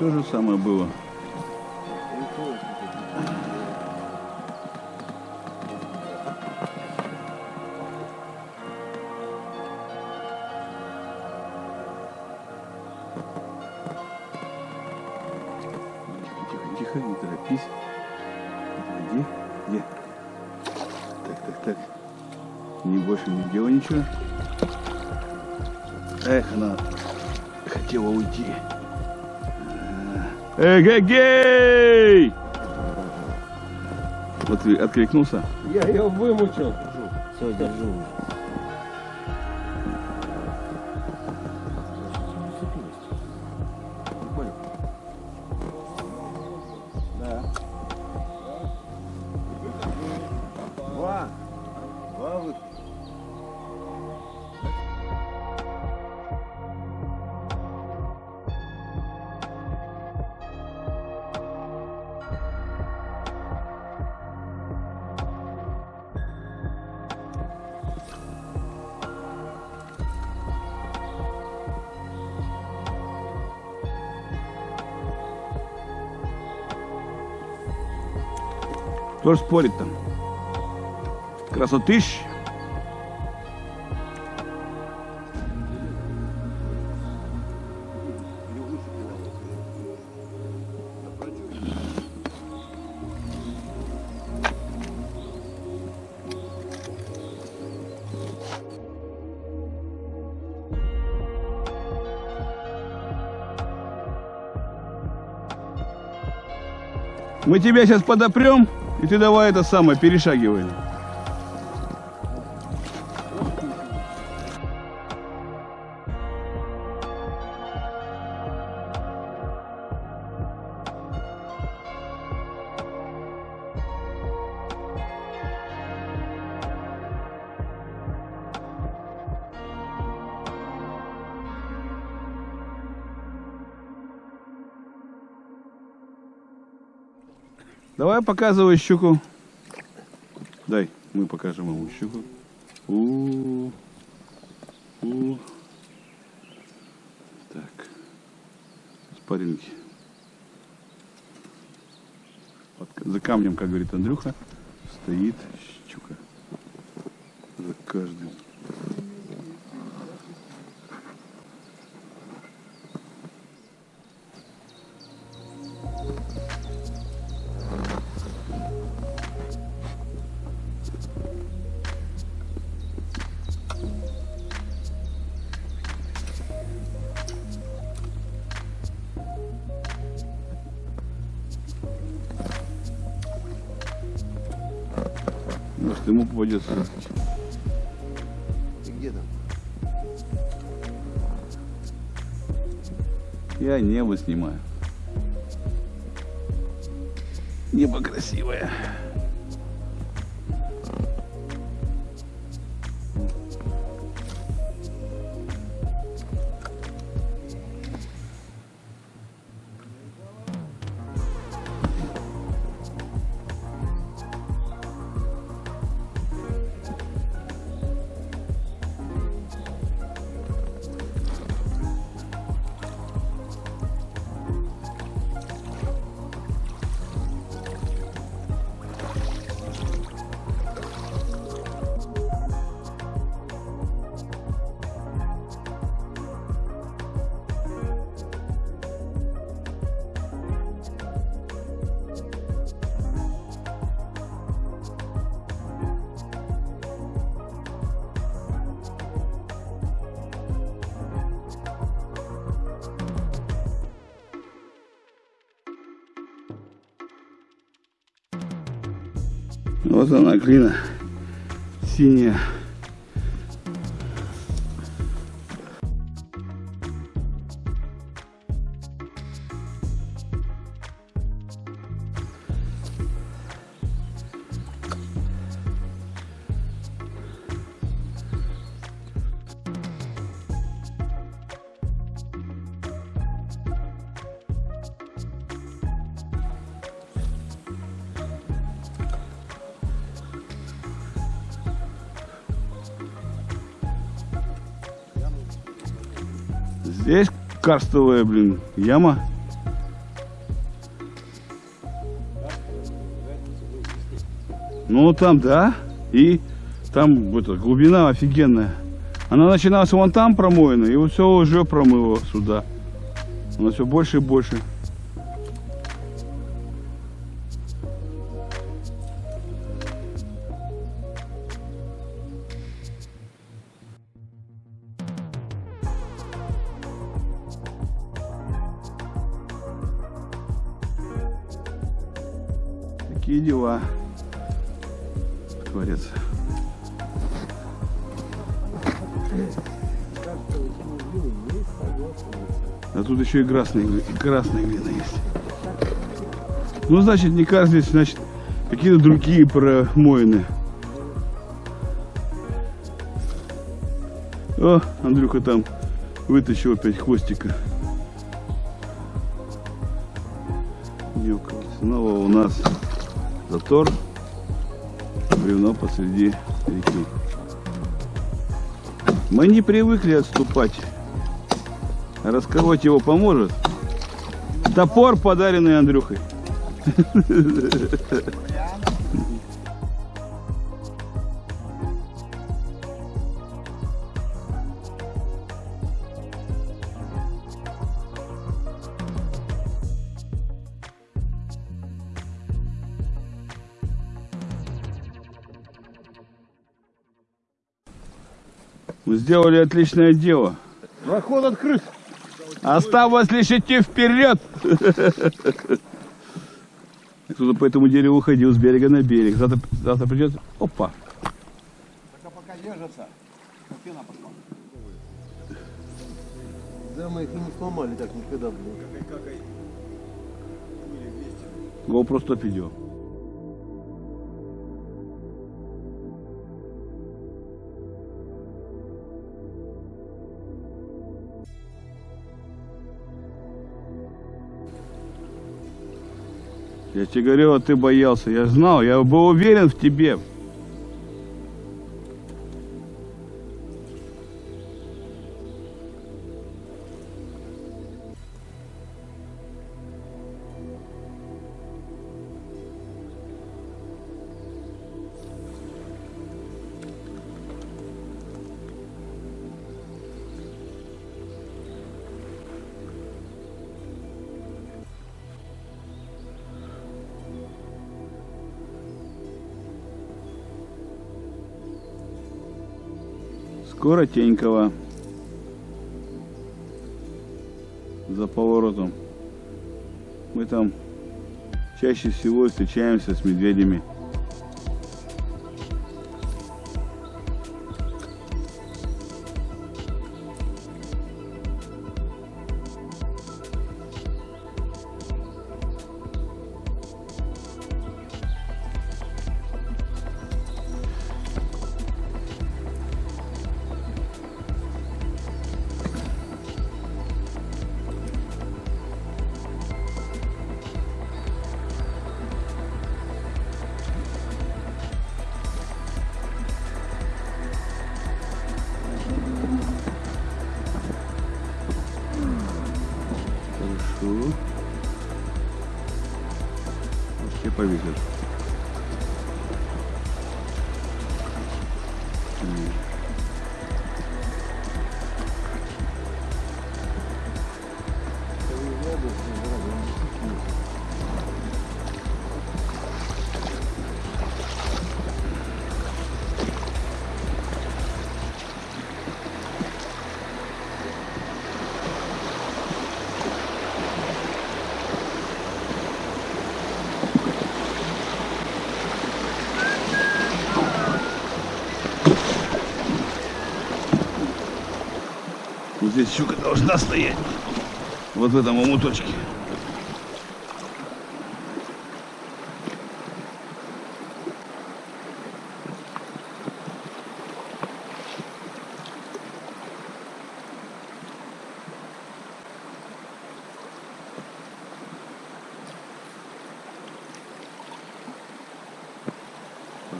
то же самое было. Тихо, не торопись. Где? Где? Так, так, так. Не больше не делай ничего. Эх, она хотела уйти. Эгегей! Вот ты откликнулся. Я ее вымучил. Все, держу. Кто ж спорит там? Красотыщ. Мы тебя сейчас подопрем, и ты давай это самое, перешагивай. Давай показывай щуку. Дай, мы покажем ему щуку. У, у. Так. Спарринги. Под- за камнем, как говорит Андрюха, стоит щука. За каждым. Ему попадется. Ты где там? Я небо снимаю. Небо красивое. Вот она, глина синяя. Здесь карстовая, блин, яма. Ну, там, да. И там это, глубина офигенная. Она начиналась вон там промоина, и вот все уже промыло сюда. Она все больше и больше. Такие дела творятся. А тут еще и красные, и красные глина есть. Ну, значит, не здесь, значит, какие-то другие промоины. О, Андрюха там вытащил опять хвостика. Нюкал. Снова у нас затор. Бревно посреди реки. Мы не привыкли отступать. Расковать его поможет. Топор, подаренный Андрюхой. Вы сделали отличное дело. Проход открыт. Осталось лишь идти вперед. Кто-то по этому дереву ходил с берега на берег. Завтра, завтра придет. Опа. Пока пока держатся, пена пошла. Да, мы их не сломали так никогда, блин. GoPro 100 видео. Я тебе говорил, а ты боялся. Я знал, я был уверен в тебе. Скоро Тенькова. За поворотом. Мы там чаще всего встречаемся с медведями. Вот Вот здесь щука должна стоять. Вот в этом омуточке.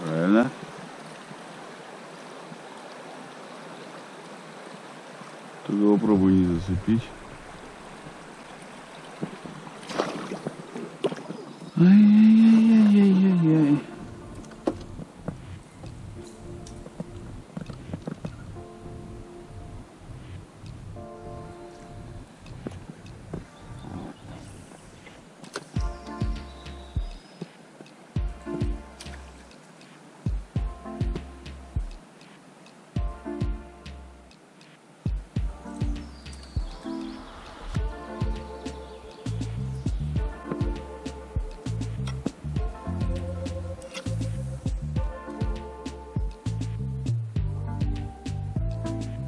Правильно. Только попробуй не зацепить. Ай-яй-яй-яй-яй-яй.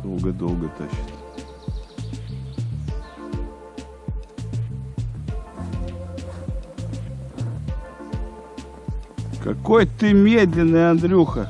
Долго-долго тащит. Какой ты медленный, Андрюха.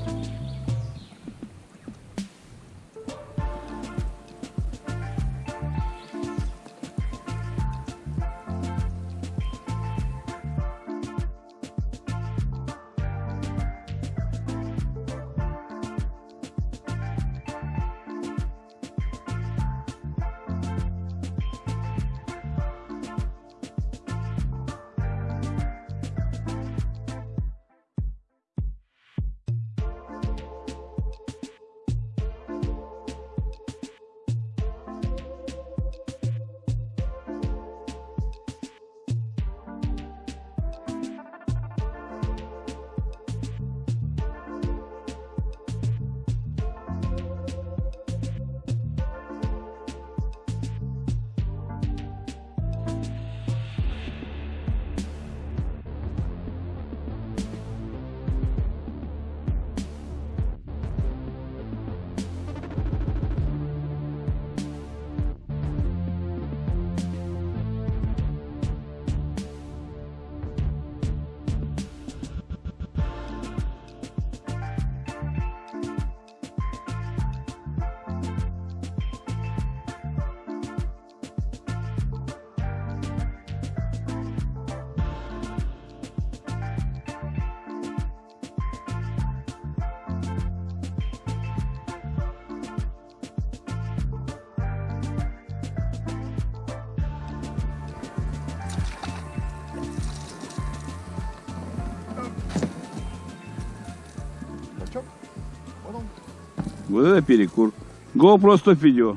Вот это перекур. GoPro 100 видео.